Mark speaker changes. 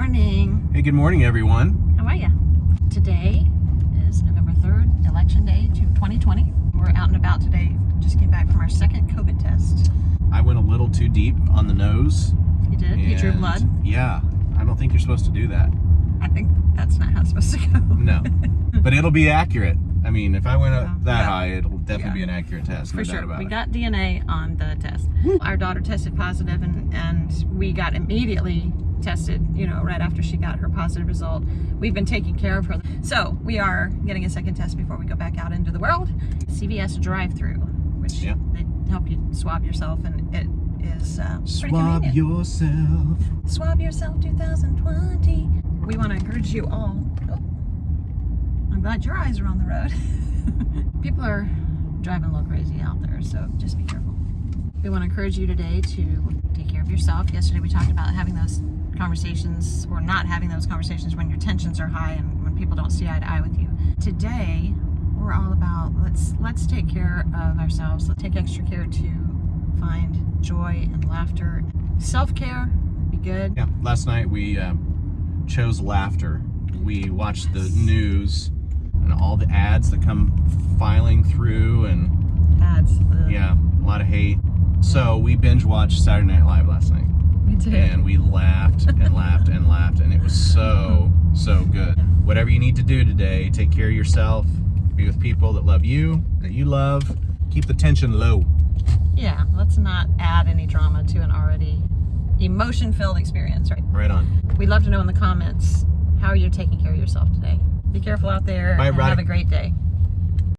Speaker 1: morning.
Speaker 2: Hey, good morning, everyone.
Speaker 1: How are you? Today is November 3rd, election day to 2020. We're out and about today. Just came back from our second COVID test.
Speaker 2: I went a little too deep on the nose.
Speaker 1: You did? You drew blood?
Speaker 2: Yeah, I don't think you're supposed to do that.
Speaker 1: I think that's not how it's supposed to go.
Speaker 2: No, but it'll be accurate. I mean, if I went up that
Speaker 1: Yeah.
Speaker 2: high, it'll definitely be an accurate test.
Speaker 1: For
Speaker 2: no
Speaker 1: sure.
Speaker 2: about
Speaker 1: We
Speaker 2: it.
Speaker 1: got DNA on the test. Our daughter tested positive and, and we got immediately tested, you know, right after she got her positive result. We've been taking care of her. So we are getting a second test before we go back out into the world. CVS drive through, which
Speaker 2: Yeah.
Speaker 1: they help you swab yourself and it is uh,
Speaker 2: Swab yourself.
Speaker 1: Swab Yourself 2020. We want to encourage you all. I'm glad your eyes are on the road. People are driving a little crazy out there, so just be careful. We want to encourage you today to take care of yourself. Yesterday we talked about having those conversations or not having those conversations when your tensions are high and when people don't see eye to eye with you. Today we're all about let's let's take care of ourselves. Let's take extra care to find joy and laughter. Self-care, be good.
Speaker 2: Yeah, last night we um, chose laughter. We watched the news and all the ads that come filing through, and
Speaker 1: ads. Ugh.
Speaker 2: yeah, a lot of hate. So we binge watched Saturday Night Live last night. And we laughed and laughed and laughed and it was so so good whatever you need to do today take care of yourself be with people that love you that you love keep the tension low
Speaker 1: yeah, let's not add any drama to an already emotion-filled experience, right?
Speaker 2: right on
Speaker 1: We'd love to know in the comments how you're taking care of yourself today. Be careful out there and have a great day.